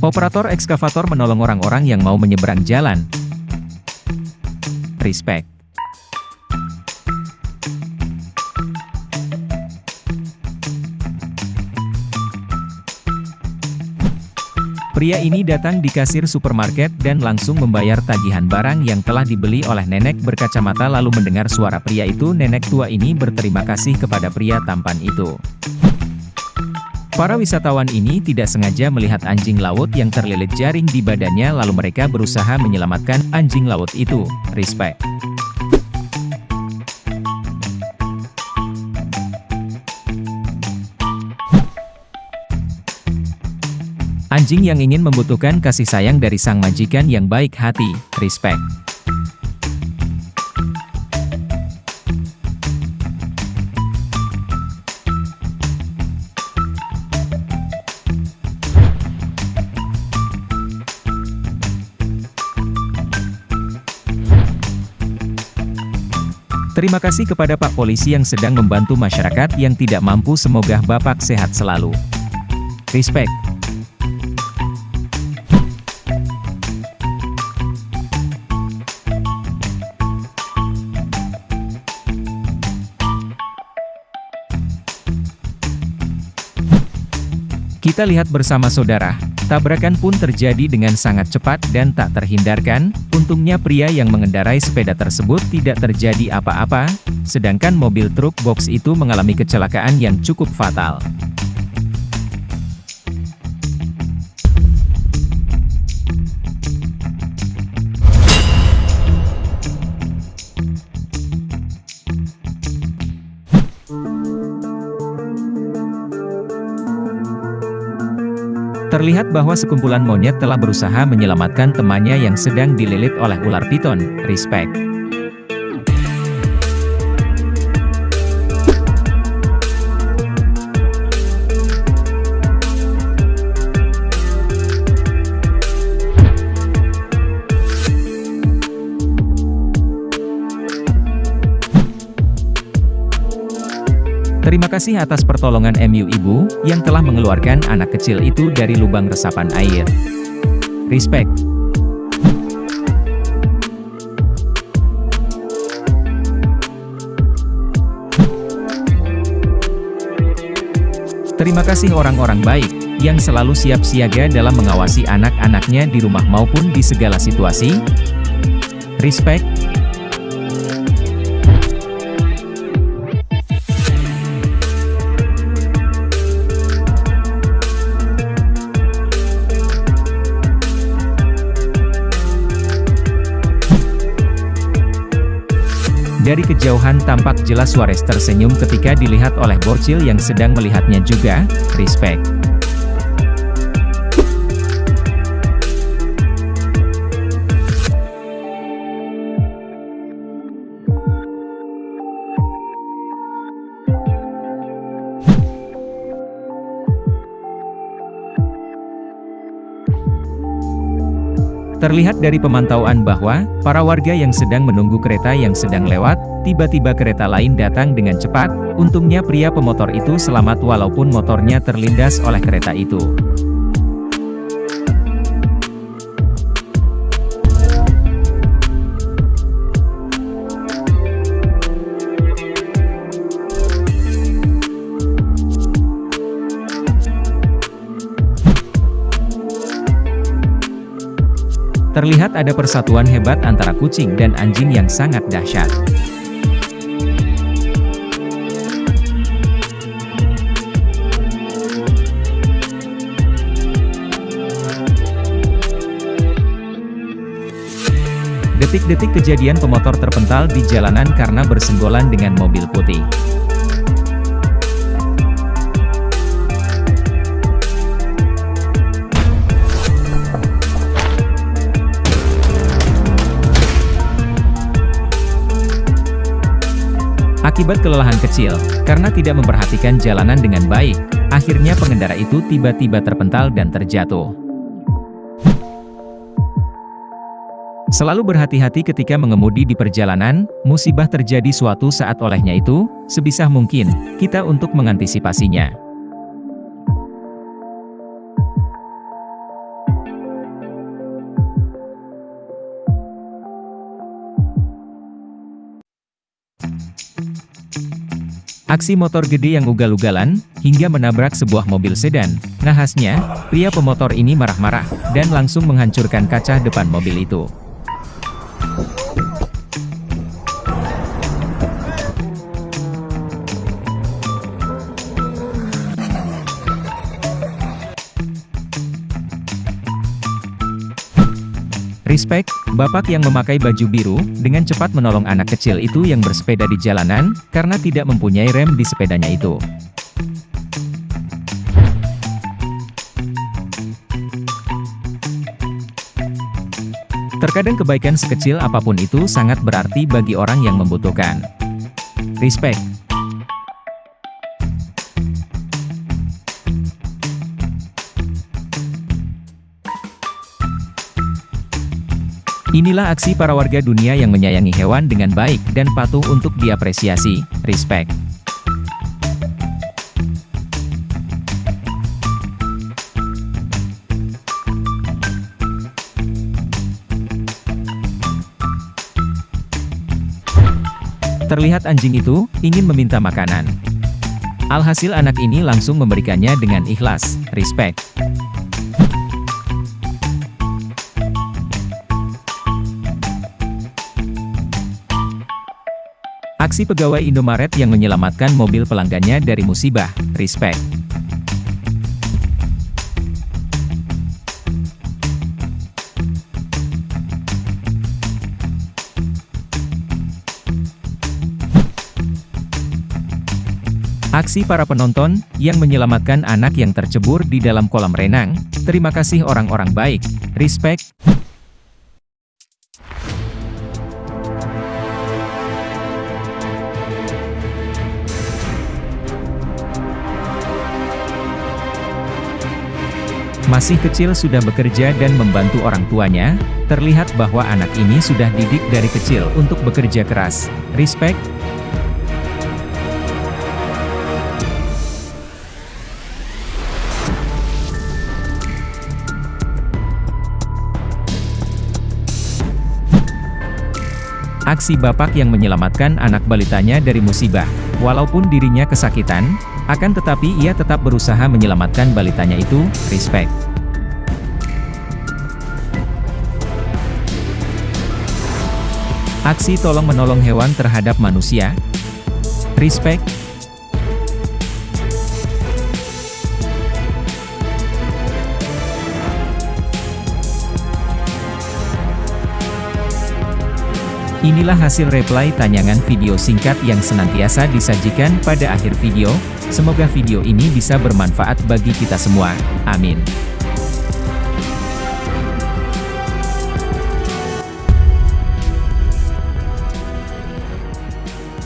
Operator ekskavator menolong orang-orang yang mau menyeberang jalan. Respect. Pria ini datang di kasir supermarket dan langsung membayar tagihan barang yang telah dibeli oleh nenek berkacamata lalu mendengar suara pria itu nenek tua ini berterima kasih kepada pria tampan itu. Para wisatawan ini tidak sengaja melihat anjing laut yang terlilit jaring di badannya lalu mereka berusaha menyelamatkan anjing laut itu. Respect. Anjing yang ingin membutuhkan kasih sayang dari sang majikan yang baik hati, respect. Terima kasih kepada Pak Polisi yang sedang membantu masyarakat yang tidak mampu semoga Bapak sehat selalu. Respect. Kita lihat bersama saudara, tabrakan pun terjadi dengan sangat cepat dan tak terhindarkan, untungnya pria yang mengendarai sepeda tersebut tidak terjadi apa-apa, sedangkan mobil truk box itu mengalami kecelakaan yang cukup fatal. Terlihat bahwa sekumpulan monyet telah berusaha menyelamatkan temannya yang sedang dililit oleh ular piton. Respect. Terima kasih atas pertolongan MU Ibu, yang telah mengeluarkan anak kecil itu dari lubang resapan air. Respect. Terima kasih orang-orang baik, yang selalu siap siaga dalam mengawasi anak-anaknya di rumah maupun di segala situasi. Respect, Dari kejauhan tampak jelas Suarez tersenyum ketika dilihat oleh Borcil yang sedang melihatnya juga, respect. Terlihat dari pemantauan bahwa, para warga yang sedang menunggu kereta yang sedang lewat, tiba-tiba kereta lain datang dengan cepat, untungnya pria pemotor itu selamat walaupun motornya terlindas oleh kereta itu. Terlihat ada persatuan hebat antara kucing dan anjing yang sangat dahsyat. Detik-detik kejadian pemotor terpental di jalanan karena bersenggolan dengan mobil putih. Akibat kelelahan kecil, karena tidak memperhatikan jalanan dengan baik, akhirnya pengendara itu tiba-tiba terpental dan terjatuh. Selalu berhati-hati ketika mengemudi di perjalanan, musibah terjadi suatu saat olehnya itu, sebisa mungkin, kita untuk mengantisipasinya. Aksi motor gede yang ugal-ugalan, hingga menabrak sebuah mobil sedan. Nahasnya, pria pemotor ini marah-marah, dan langsung menghancurkan kaca depan mobil itu. Respect, bapak yang memakai baju biru, dengan cepat menolong anak kecil itu yang bersepeda di jalanan, karena tidak mempunyai rem di sepedanya itu. Terkadang kebaikan sekecil apa pun itu sangat berarti bagi orang yang membutuhkan. Respect. Inilah aksi para warga dunia yang menyayangi hewan dengan baik dan patuh untuk diapresiasi. Respect. Terlihat anjing itu, ingin meminta makanan. Alhasil anak ini langsung memberikannya dengan ikhlas, respect. Aksi pegawai Indomaret yang menyelamatkan mobil pelanggannya dari musibah, respect. Aksi para penonton, yang menyelamatkan anak yang tercebur di dalam kolam renang, terima kasih orang-orang baik, respect. Masih kecil sudah bekerja dan membantu orang tuanya, terlihat bahwa anak ini sudah didik dari kecil untuk bekerja keras. Respect, Aksi bapak yang menyelamatkan anak balitanya dari musibah, walaupun dirinya kesakitan, akan tetapi ia tetap berusaha menyelamatkan balitanya itu, respect. Aksi tolong-menolong hewan terhadap manusia, respect, Inilah hasil reply tanyangan video singkat yang senantiasa disajikan pada akhir video, semoga video ini bisa bermanfaat bagi kita semua, amin.